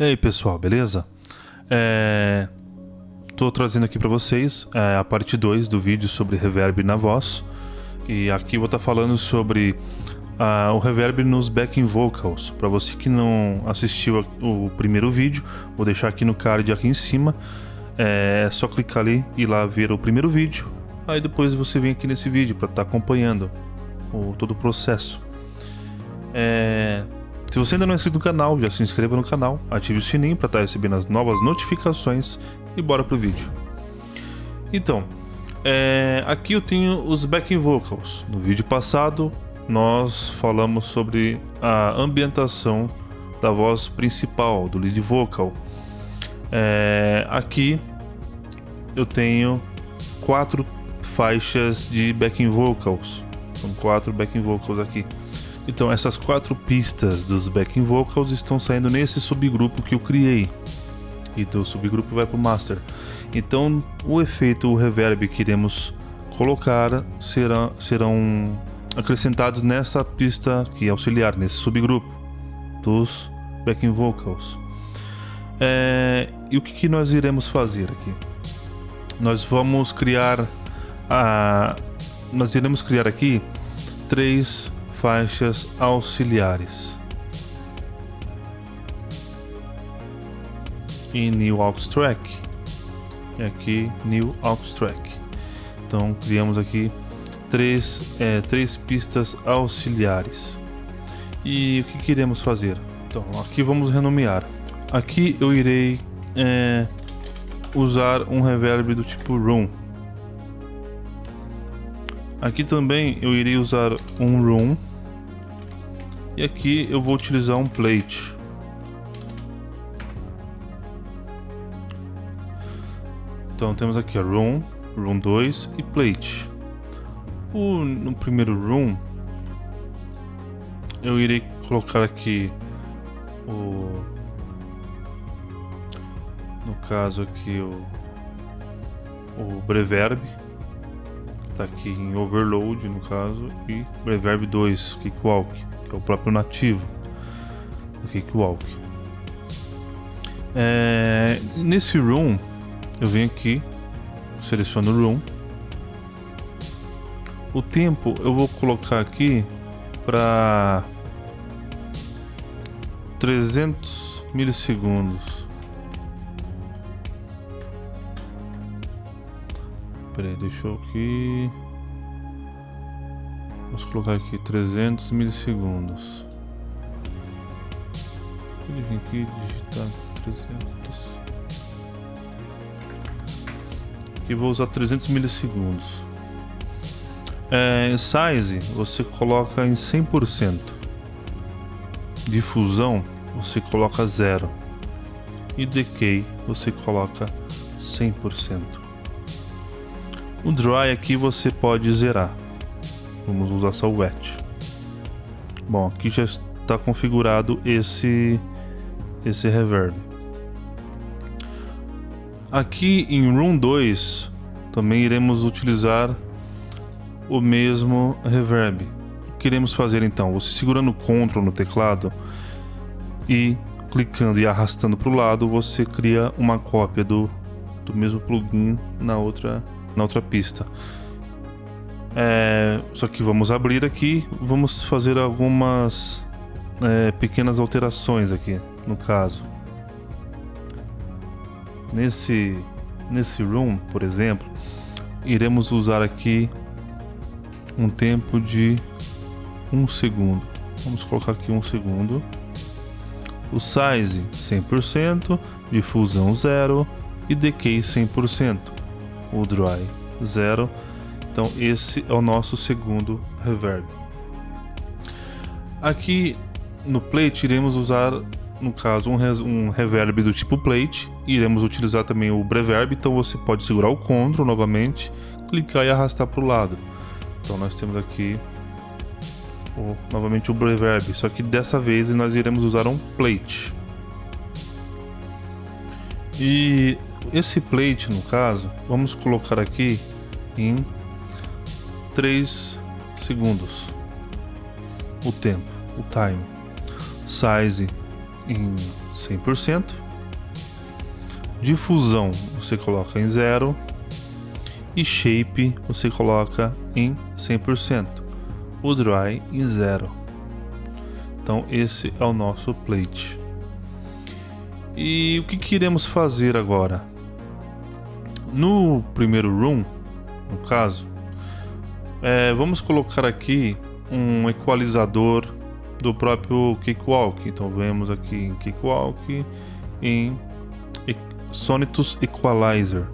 E aí pessoal, beleza? É... Tô trazendo aqui para vocês é, a parte 2 do vídeo sobre reverb na voz. E aqui vou estar tá falando sobre uh, o reverb nos backing vocals. Para você que não assistiu o primeiro vídeo, vou deixar aqui no card aqui em cima. É só clicar ali e ir lá ver o primeiro vídeo. Aí depois você vem aqui nesse vídeo para estar tá acompanhando o, todo o processo. É... Se você ainda não é inscrito no canal, já se inscreva no canal, ative o sininho para estar tá recebendo as novas notificações e bora pro vídeo. Então, é, aqui eu tenho os backing vocals. No vídeo passado nós falamos sobre a ambientação da voz principal, do lead vocal. É, aqui eu tenho quatro faixas de backing vocals. São quatro backing vocals aqui. Então essas quatro pistas dos backing vocals estão saindo nesse subgrupo que eu criei. E do subgrupo vai para o master. Então o efeito, o reverb que iremos colocar será, serão acrescentados nessa pista que é auxiliar, nesse subgrupo dos backing vocals. É, e o que, que, nós iremos fazer aqui? Nós vamos criar a, nós iremos criar aqui três faixas auxiliares. E New Aux Track. E aqui New Aux Track. Então criamos aqui três, é, três pistas auxiliares. E o que queremos fazer? Então aqui vamos renomear. Aqui eu irei é, usar um reverb do tipo Room. Aqui também eu irei usar um Room e aqui eu vou utilizar um plate. Então temos aqui a room, room 2 e plate. O, no primeiro room eu irei colocar aqui o no caso aqui o o breverb que está aqui em overload no caso e breverb 2 cakewalk que é o próprio nativo do Cakewalk. É, nesse room, eu venho aqui, seleciono o room. O tempo eu vou colocar aqui para 300 milissegundos. Peraí, deixa eu aqui. Vamos colocar aqui 300 milissegundos. Ele vem aqui digitar 300. Aqui vou usar 300 milissegundos. É, size você coloca em 100%. Difusão você coloca zero. E decay você coloca 100%. O dry aqui você pode zerar. Vamos usar só o wet. Bom, aqui já está configurado esse esse reverb. Aqui em Room 2 também iremos utilizar o mesmo reverb. O que iremos fazer então? Você segurando o Ctrl no teclado e clicando e arrastando para o lado, você cria uma cópia do, do mesmo plugin na outra, na outra pista. É, só que vamos abrir aqui, vamos fazer algumas é, pequenas alterações aqui, no caso. Nesse, nesse room, por exemplo, iremos usar aqui um tempo de um segundo. Vamos colocar aqui um segundo. O size 100%, difusão 0 e decay 100%. O dry 0 então esse é o nosso segundo reverb. Aqui no plate iremos usar, no caso, um, um reverb do tipo plate. Iremos utilizar também o breverb, então você pode segurar o Ctrl novamente, clicar e arrastar para o lado. Então nós temos aqui o, novamente o breverb, só que dessa vez nós iremos usar um plate. E esse plate, no caso, vamos colocar aqui em 3 segundos. O tempo, o time. Size em 100%. Difusão você coloca em 0 e shape você coloca em 100%. O dry em 0. Então esse é o nosso plate. E o que, que iremos fazer agora? No primeiro room, no caso, é, vamos colocar aqui um equalizador do próprio Cakewalk. Então vemos aqui em Cakewalk em Sonitus Equalizer.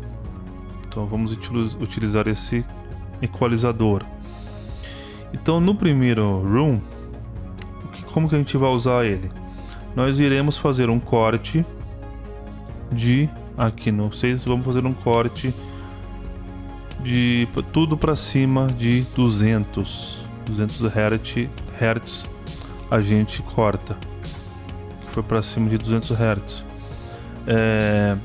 Então vamos utilizar esse equalizador. Então no primeiro room, como que a gente vai usar ele? Nós iremos fazer um corte de aqui no 6, vamos fazer um corte de tudo para cima de 200 200 Hz, Hz a gente corta. Que foi para cima de 200 Hz é,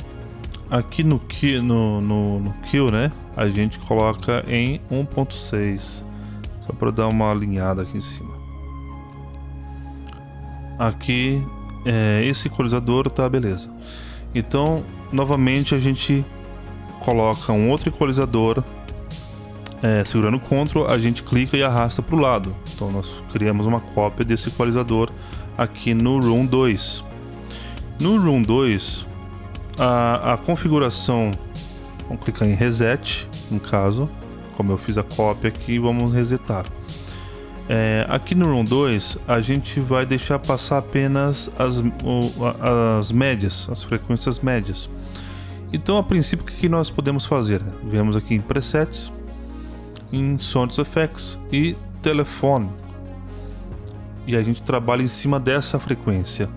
aqui no, no, no, no kill né a gente coloca em 1.6 só para dar uma alinhada aqui em cima. Aqui é, esse equalizador tá beleza. Então novamente a gente coloca um outro equalizador é, segurando o Ctrl, a gente clica e arrasta para o lado. Então nós criamos uma cópia desse equalizador aqui no Room 2. No Room 2, a, a configuração, vamos clicar em Reset, no caso, como eu fiz a cópia aqui, vamos resetar. É, aqui no Room 2, a gente vai deixar passar apenas as, as médias, as frequências médias. Então, a princípio, o que nós podemos fazer? Viemos aqui em Presets, em Sound Effects e Telefone. E a gente trabalha em cima dessa frequência.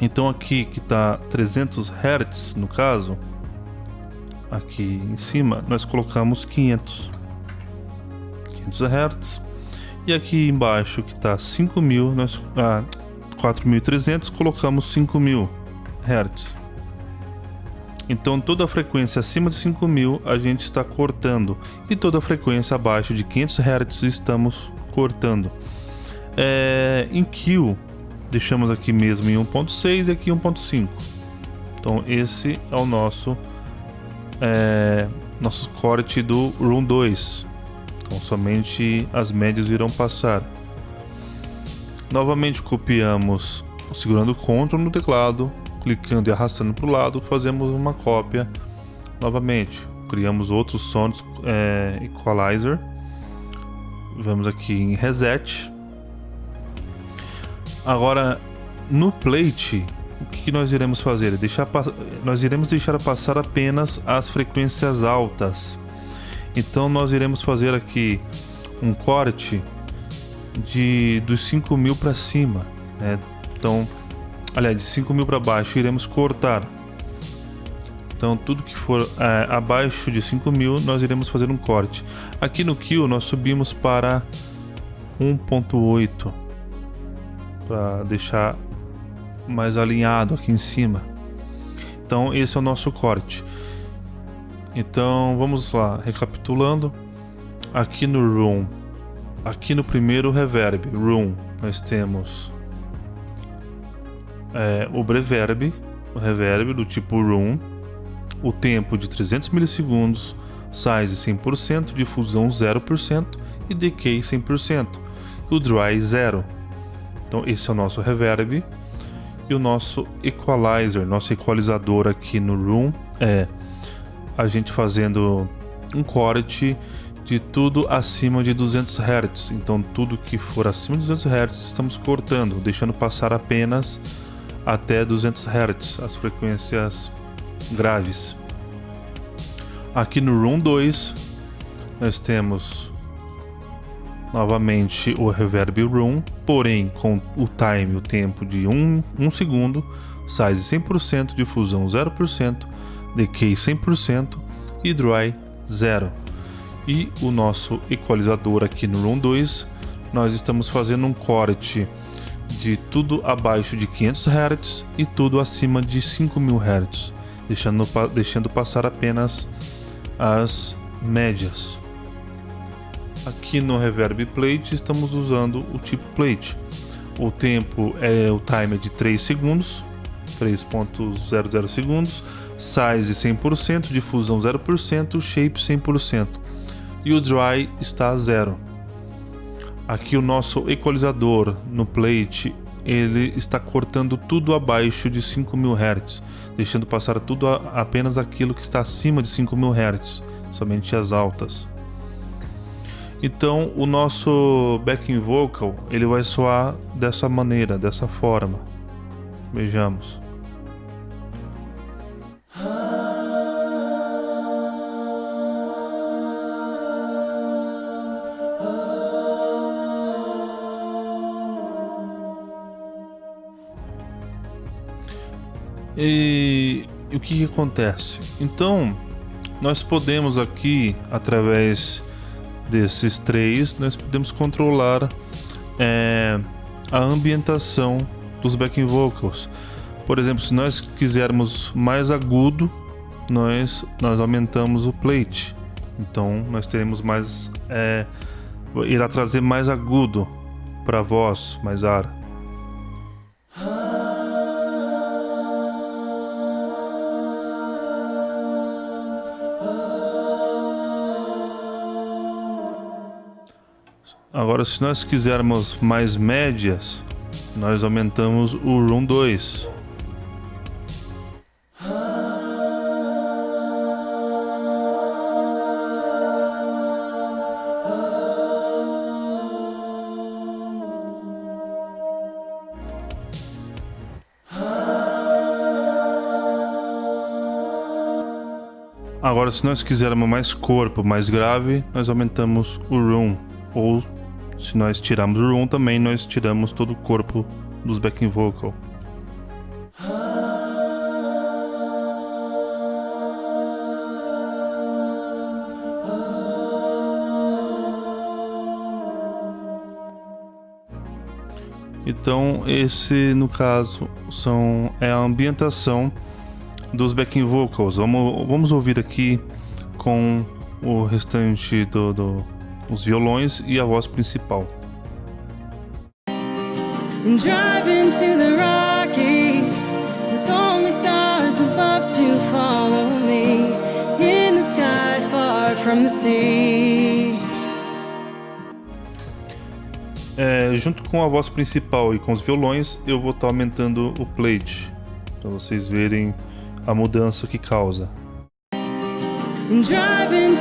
Então aqui que está 300 Hz no caso, aqui em cima nós colocamos 500. 500 Hz. E aqui embaixo que está 5000, nós ah, 4300 colocamos 5000 Hz. Então toda a frequência acima de 5000 a gente está cortando e toda a frequência abaixo de 500 Hz estamos cortando. É, em Q deixamos aqui mesmo em 1.6 e aqui 1.5. Então esse é o nosso é, nosso corte do Room 2. Então somente as médias irão passar. Novamente copiamos segurando Ctrl no teclado clicando e arrastando para o lado, fazemos uma cópia novamente. Criamos outros sons é, equalizer. Vamos aqui em reset. Agora no plate, o que nós iremos fazer? Deixar, nós iremos deixar passar apenas as frequências altas. Então nós iremos fazer aqui um corte de dos 5000 para cima. Né? Então aliás, de 5 mil para baixo, iremos cortar. Então, tudo que for é, abaixo de 5 mil, nós iremos fazer um corte. Aqui no kill, nós subimos para 1.8 para deixar mais alinhado aqui em cima. Então, esse é o nosso corte. Então, vamos lá, recapitulando. Aqui no room, aqui no primeiro reverb, room, nós temos é, o reverb, o reverb do tipo room, o tempo de 300 milissegundos, size 100%, difusão 0% e decay 100%, e o dry 0. Então esse é o nosso reverb e o nosso equalizer, nosso equalizador aqui no room é a gente fazendo um corte de tudo acima de 200 Hz. Então tudo que for acima de 200 Hz estamos cortando, deixando passar apenas até 200 Hz, as frequências graves. Aqui no Room 2, nós temos novamente o Reverb Room, porém com o time, o tempo de 1 um, um segundo, size 100%, difusão 0%, decay 100% e dry 0. E o nosso equalizador aqui no Room 2, nós estamos fazendo um corte de tudo abaixo de 500 Hz e tudo acima de 5000 Hz, deixando, deixando passar apenas as médias. Aqui no Reverb Plate estamos usando o tipo Plate. o tempo é o timer de 3 segundos, 3.00 segundos, size 100%, difusão 0%, shape 100% e o dry está a zero. Aqui o nosso equalizador no plate ele está cortando tudo abaixo de 5000 Hz, deixando passar tudo a, apenas aquilo que está acima de 5000 Hz, somente as altas. Então o nosso backing vocal ele vai soar dessa maneira, dessa forma. Vejamos. E, e o que, que acontece? Então, nós podemos aqui, através desses três, nós podemos controlar é, a ambientação dos backing vocals. Por exemplo, se nós quisermos mais agudo, nós, nós aumentamos o plate. Então, nós teremos mais... É, irá trazer mais agudo para a voz, mais ar. Agora, se nós quisermos mais médias, nós aumentamos o Room 2. Agora, se nós quisermos mais corpo, mais grave, nós aumentamos o room ou se nós tirarmos o room também, nós tiramos todo o corpo dos backing vocal. Então, esse no caso são é a ambientação dos backing vocals. Vamos, vamos ouvir aqui com o restante do, do os violões e a voz principal. É, junto com a voz principal e com os violões, eu vou estar tá aumentando o plate para vocês verem a mudança que causa. Driving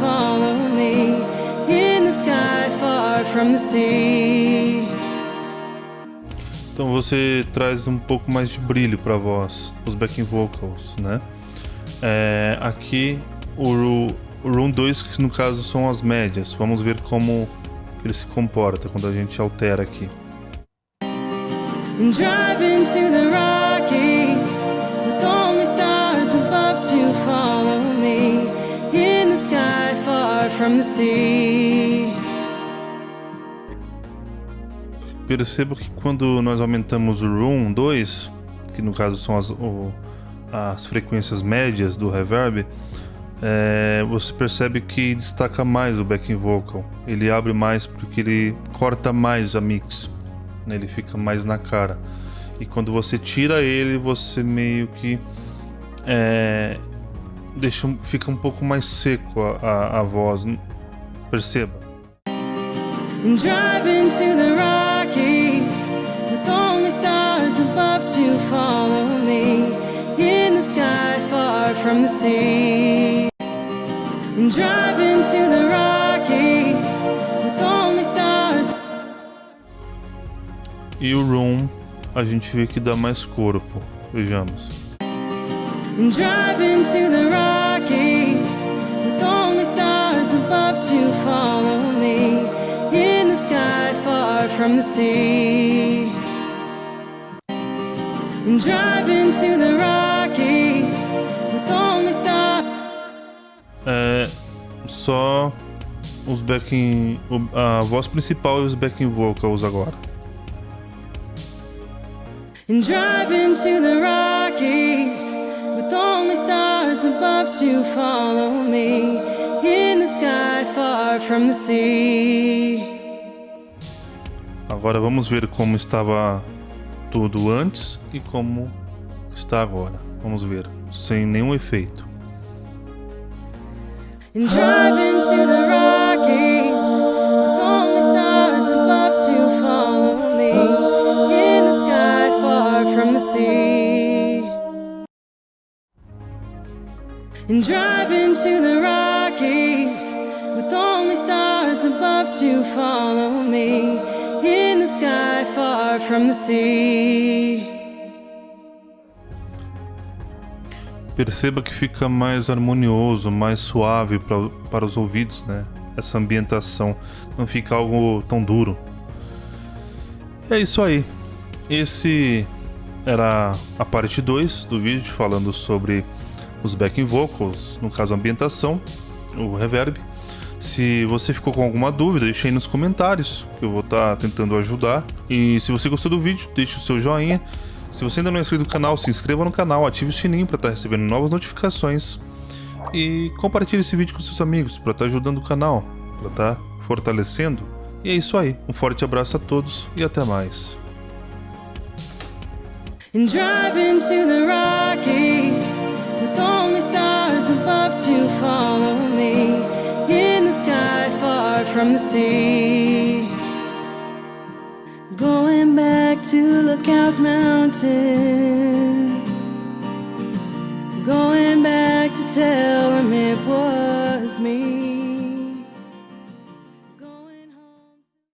follow me in the sky far from the sea. Então você traz um pouco mais de brilho para a voz, os backing vocals, né? É, aqui o, o Room 2, que no caso são as médias. Vamos ver como ele se comporta quando a gente altera aqui. Driving to the from the sea. Percebo que quando nós aumentamos o room 2, que no caso são as, o, as frequências médias do reverb, é, você percebe que destaca mais o backing vocal. Ele abre mais porque ele corta mais a mix, né? ele fica mais na cara. E quando você tira ele, você meio que é, deixa, fica um pouco mais seco a, a, a voz. Perceba. Driving to the Rockies with only stars above to follow me in the sky far from the sea. Driving to the Rockies with only stars. E o Room a gente vê que dá mais corpo. Vejamos. In driving to the Rockies with only stars above to follow me in the sky far from the sea. In driving to the Rockies with only stars. É só os backing, a voz principal e os backing vocals agora. Driving to the Rockies with only stars above to follow me in the sky far from the sea. Agora vamos ver como estava tudo antes e como está agora. Vamos ver, sem nenhum efeito. And the Rockies And drive into the Rockies with only stars above to follow me in the sky far from the sea. Perceba que fica mais harmonioso, mais suave pra, para os ouvidos, né? Essa ambientação não fica algo tão duro. É isso aí. Esse era a parte 2 do vídeo falando sobre os backing vocals, no caso a ambientação, o reverb. Se você ficou com alguma dúvida, deixe aí nos comentários, que eu vou estar tá tentando ajudar. E se você gostou do vídeo, deixe o seu joinha. Se você ainda não é inscrito no canal, se inscreva no canal, ative o sininho para estar tá recebendo novas notificações e compartilhe esse vídeo com seus amigos para estar tá ajudando o canal, para estar fortalecendo. E é isso aí, um forte abraço a todos e até mais. And drive into the Rockies above to follow me in the sky far from the sea. Going back to Lookout Mountain. Going back to tell them it was.